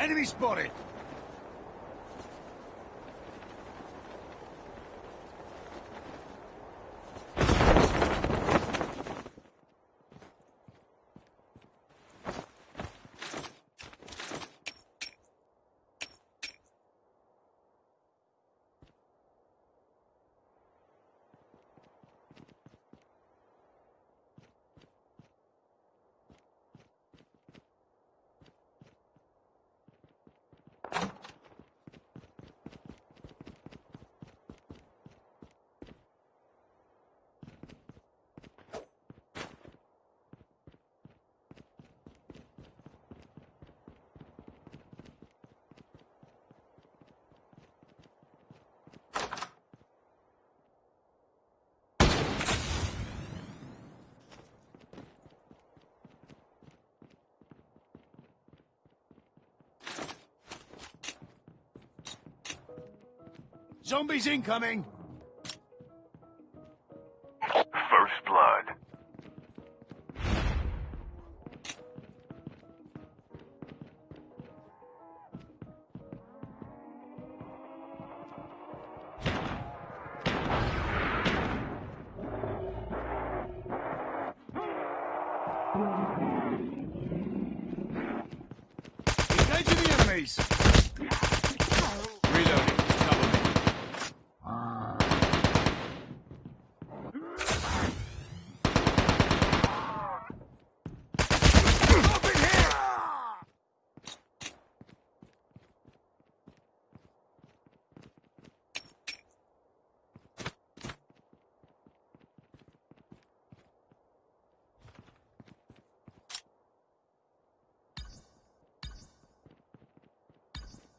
Enemy spotted! Zombies incoming!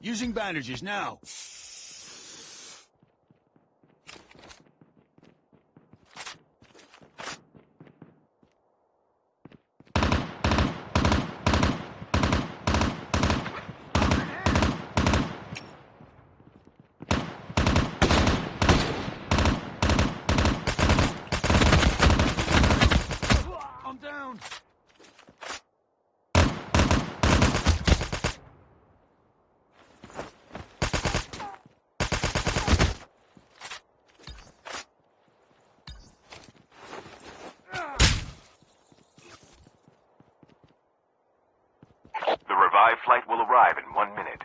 Using bandages now. Revived flight will arrive in one minute.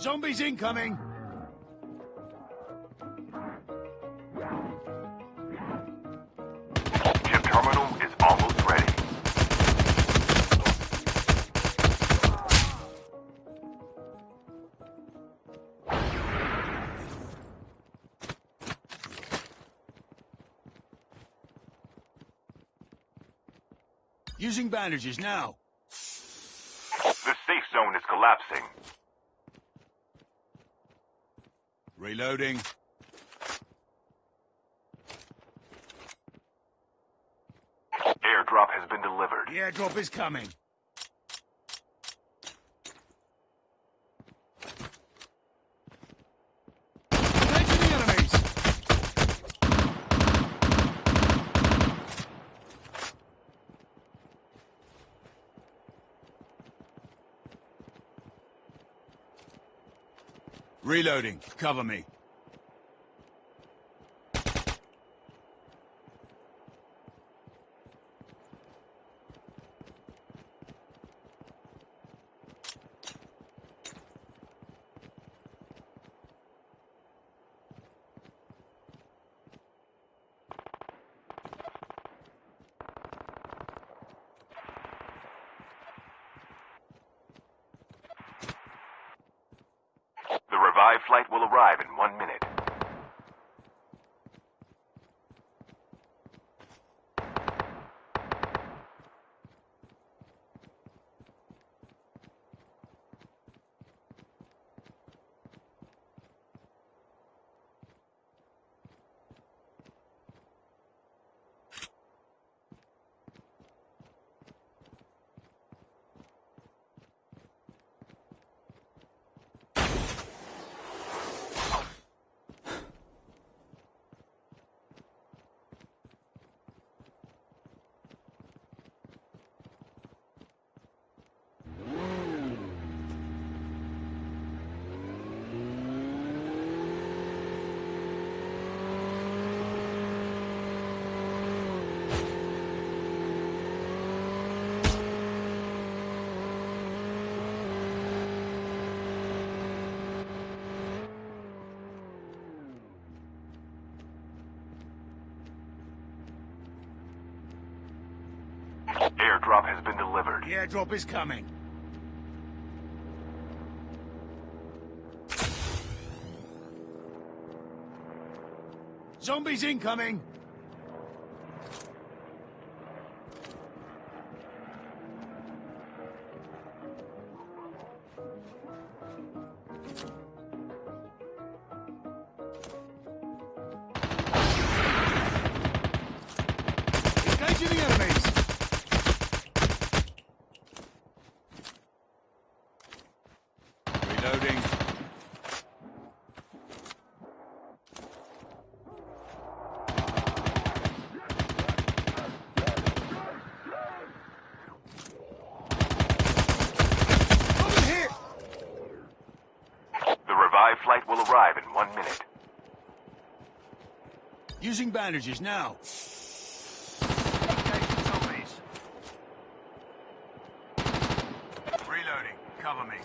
Zombies incoming! Chip terminal is almost ready. Using bandages now. The safe zone is collapsing. Reloading. Airdrop has been delivered. The airdrop is coming. Engaging the enemies! Reloading. Cover me. The revived flight will arrive in one minute. Airdrop has been delivered. The airdrop is coming. Zombies incoming! Bandages now. Reloading. Cover me.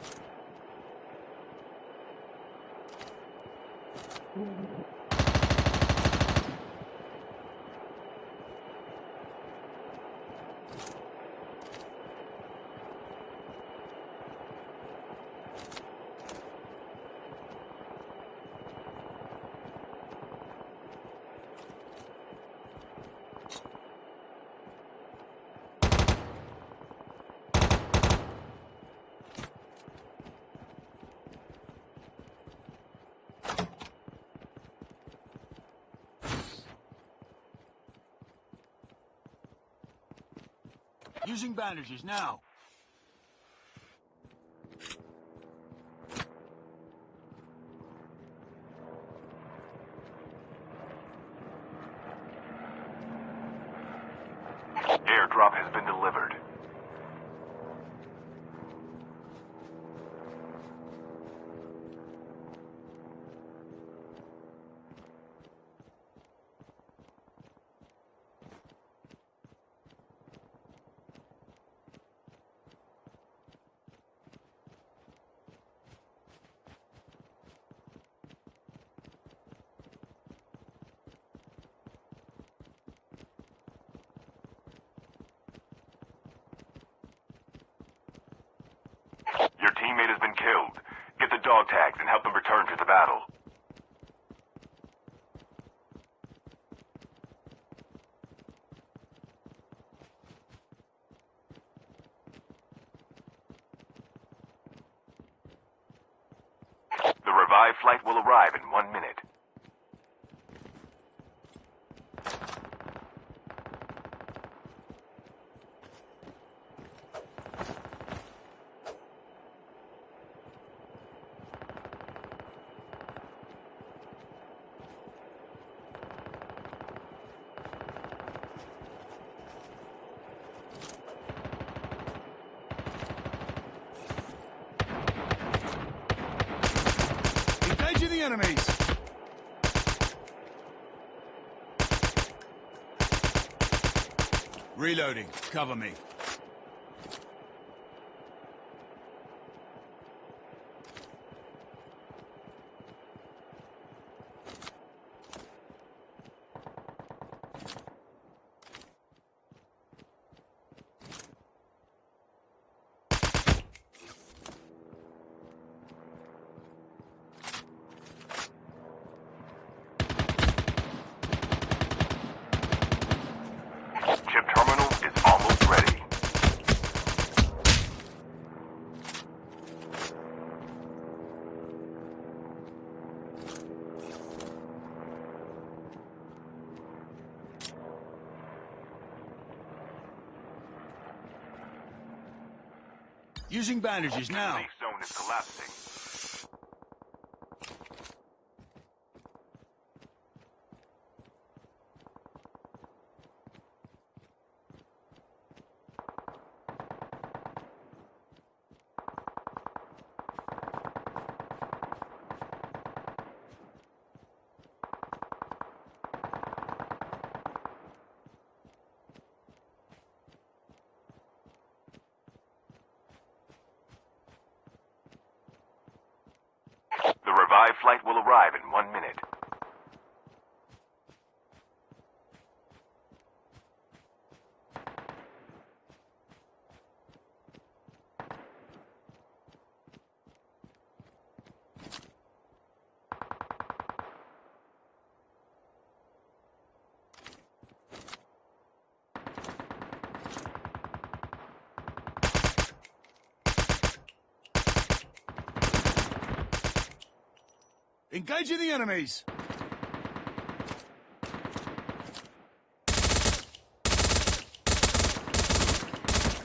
Using bandages now. Airdrop has been delivered. Your teammate has been killed. Get the dog tags and help them return to the battle. The revived flight will arrive in one minute. Engaging the enemies. Reloading. Cover me. Chip terminal is almost ready. Using bandages now. Zone is collapsing. The revived flight will arrive in one minute. Engaging the enemies.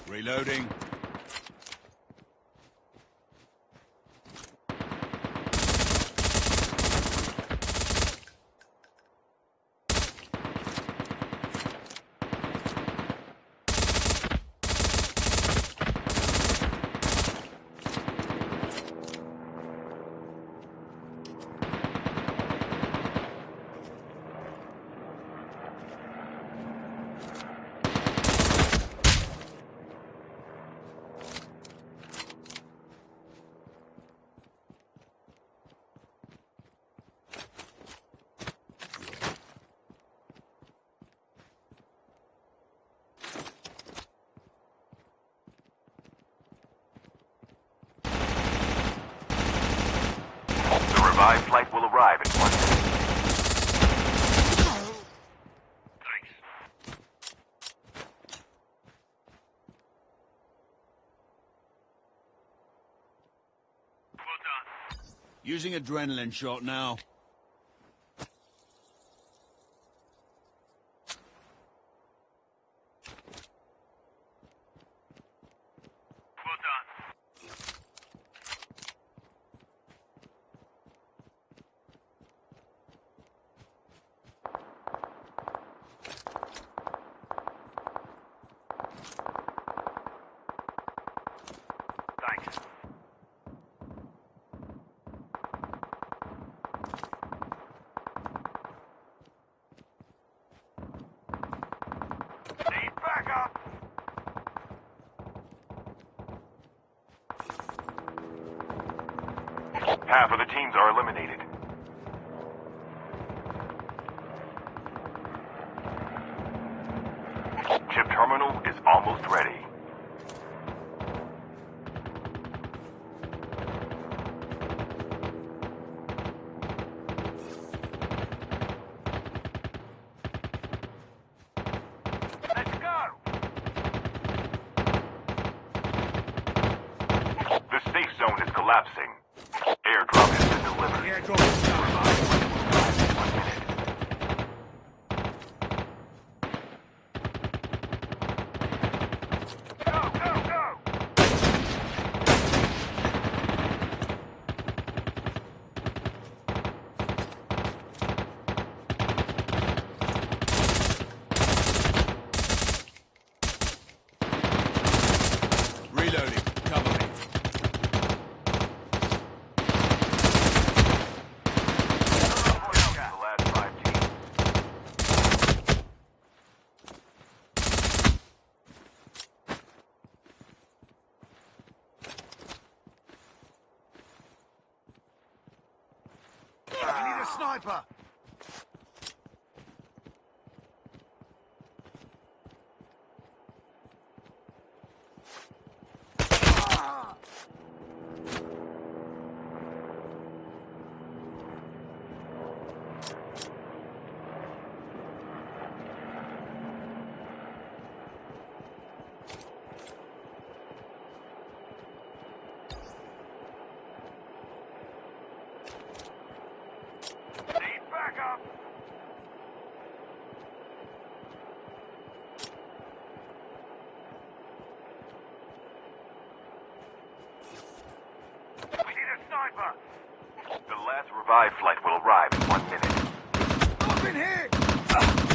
Reloading. The revived flight will arrive in one minute. Using adrenaline shot now. Half of the teams are eliminated. Chip terminal is almost ready. Let's go! The safe zone is collapsing. Airdrop has been delivered. Airdrop is down. One minute. Go, go, go! Reloading. Cover me. The last five teams. I need a sniper. The last revived flight will arrive in one minute. Up in here.